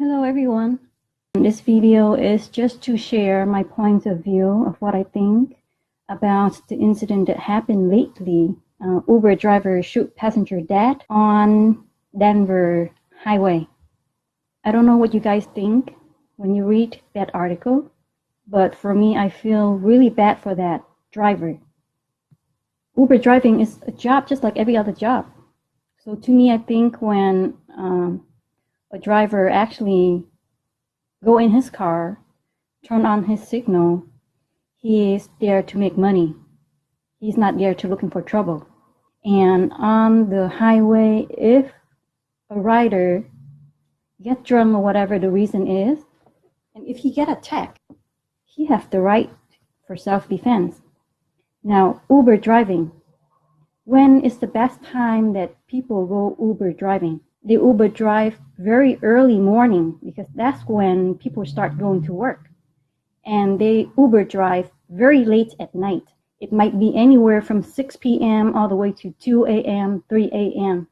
Hello everyone. This video is just to share my point of view of what I think about the incident that happened lately. Uh, Uber driver shoot passenger dead on Denver highway. I don't know what you guys think when you read that article, but for me, I feel really bad for that driver. Uber driving is a job just like every other job. So to me, I think when um, a driver actually go in his car, turn on his signal, he is there to make money. He's not there to looking for trouble. And on the highway, if a rider get drunk or whatever the reason is, and if he get attacked, he have the right for self-defense. Now, Uber driving. When is the best time that people go Uber driving? They Uber drive very early morning because that's when people start going to work. And they Uber drive very late at night. It might be anywhere from 6 p.m. all the way to 2 a.m., 3 a.m.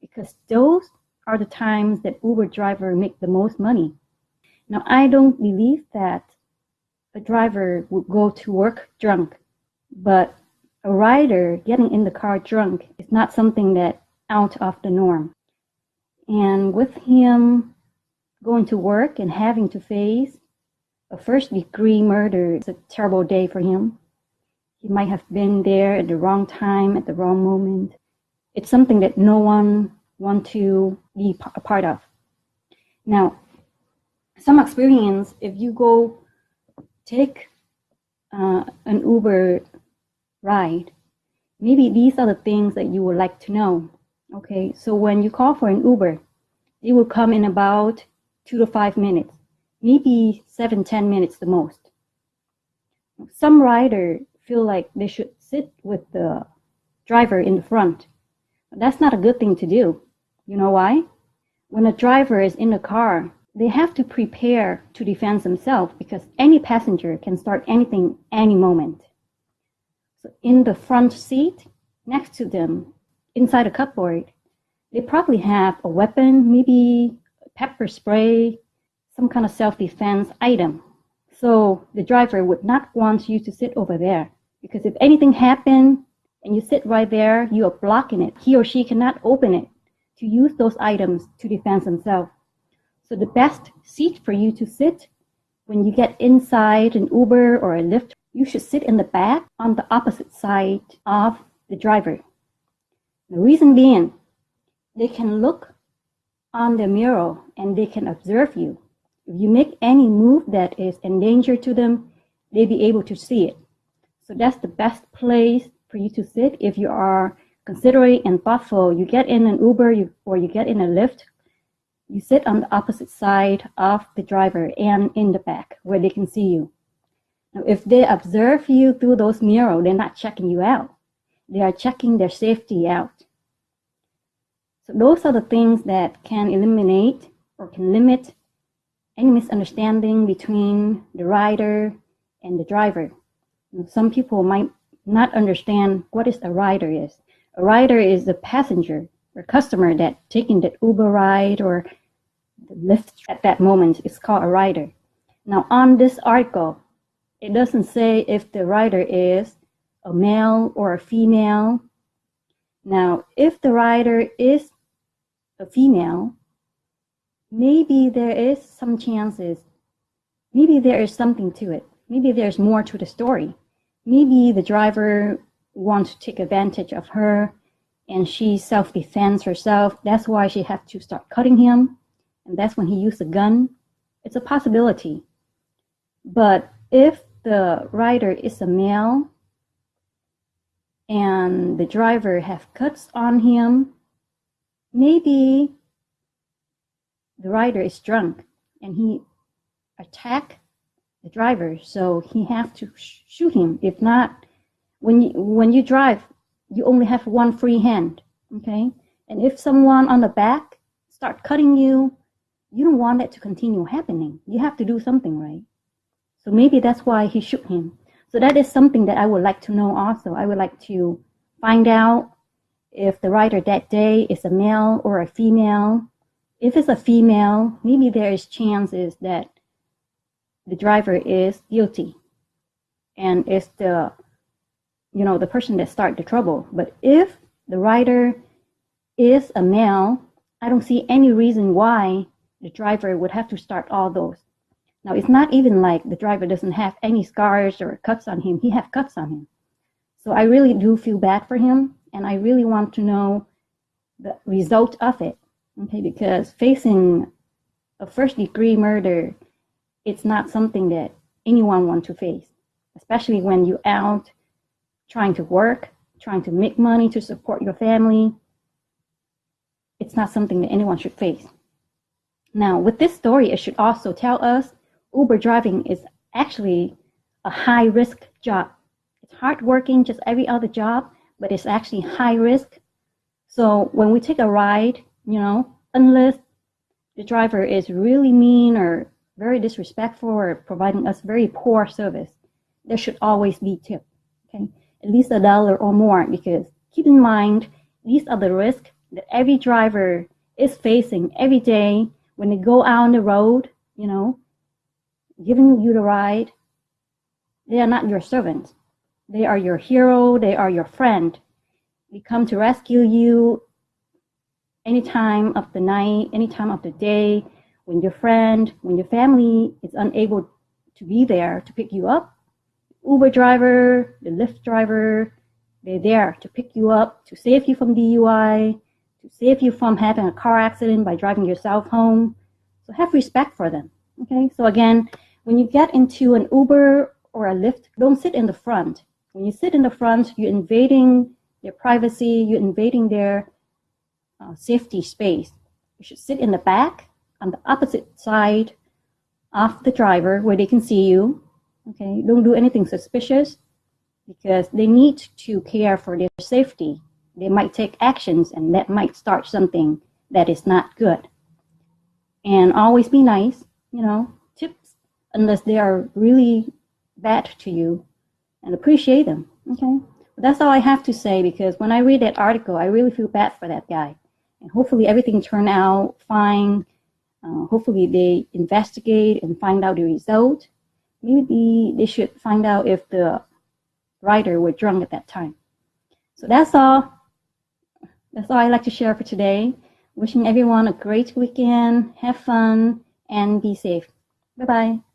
Because those are the times that Uber driver make the most money. Now, I don't believe that a driver would go to work drunk, but a rider getting in the car drunk is not something that out of the norm. And with him going to work and having to face a first degree murder, it's a terrible day for him. He might have been there at the wrong time, at the wrong moment. It's something that no one want to be a part of. Now, some experience, if you go take uh, an Uber ride, maybe these are the things that you would like to know. Okay, so when you call for an Uber, it will come in about two to five minutes, maybe seven, ten minutes the most. Some rider feel like they should sit with the driver in the front. That's not a good thing to do. You know why? When a driver is in the car, they have to prepare to defend themselves because any passenger can start anything any moment. So in the front seat, next to them, inside a cupboard, they probably have a weapon, maybe pepper spray, some kind of self-defense item. So the driver would not want you to sit over there because if anything happened and you sit right there, you are blocking it. He or she cannot open it to use those items to defend themselves. So the best seat for you to sit when you get inside an Uber or a Lyft, you should sit in the back on the opposite side of the driver. The reason being, they can look on the mirror and they can observe you. If you make any move that is in danger to them, they'll be able to see it. So that's the best place for you to sit if you are considerate and thoughtful. You get in an Uber you, or you get in a Lyft, you sit on the opposite side of the driver and in the back where they can see you. Now, if they observe you through those mirrors, they're not checking you out. They are checking their safety out. So those are the things that can eliminate or can limit any misunderstanding between the rider and the driver. some people might not understand what is a rider is. A rider is a passenger or customer that taking the Uber ride or the Lyft at that moment is called a rider. Now on this article, it doesn't say if the rider is a male or a female. Now, if the rider is a female, maybe there is some chances, maybe there is something to it. Maybe there's more to the story. Maybe the driver wants to take advantage of her and she self-defends herself. That's why she had to start cutting him. And that's when he used a gun. It's a possibility. But if the rider is a male and the driver have cuts on him, maybe the rider is drunk and he attack the driver, so he have to sh shoot him. If not, when you, when you drive, you only have one free hand, okay? And if someone on the back start cutting you, you don't want that to continue happening. You have to do something, right? So maybe that's why he shoot him. So that is something that I would like to know also. I would like to find out if the rider that day is a male or a female, if it's a female, maybe there is chances that the driver is guilty and it's the you know the person that start the trouble. But if the rider is a male, I don't see any reason why the driver would have to start all those. Now it's not even like the driver doesn't have any scars or cuts on him. He have cuts on him. So I really do feel bad for him and I really want to know the result of it. Okay, because facing a first degree murder, it's not something that anyone wants to face, especially when you're out trying to work, trying to make money to support your family. It's not something that anyone should face. Now, with this story, it should also tell us Uber driving is actually a high risk job. It's hard working, just every other job, but it's actually high risk. So when we take a ride, you know, unless the driver is really mean or very disrespectful or providing us very poor service, there should always be tip, okay? At least a dollar or more because keep in mind, these are the risks that every driver is facing every day when they go out on the road, you know, giving you the ride. They are not your servants. They are your hero. They are your friend. They come to rescue you any time of the night, any time of the day, when your friend, when your family is unable to be there to pick you up, Uber driver, the Lyft driver, they're there to pick you up, to save you from DUI, to save you from having a car accident by driving yourself home. So have respect for them. Okay, so again, when you get into an Uber or a Lyft, don't sit in the front. When you sit in the front, you're invading their privacy, you're invading their uh, safety space. You should sit in the back on the opposite side of the driver where they can see you. Okay, don't do anything suspicious because they need to care for their safety. They might take actions and that might start something that is not good. And always be nice, you know, unless they are really bad to you and appreciate them. Okay, but that's all I have to say because when I read that article, I really feel bad for that guy and hopefully everything turned out fine. Uh, hopefully they investigate and find out the result. Maybe they should find out if the rider were drunk at that time. So that's all. That's all I'd like to share for today. Wishing everyone a great weekend, have fun, and be safe. Bye-bye.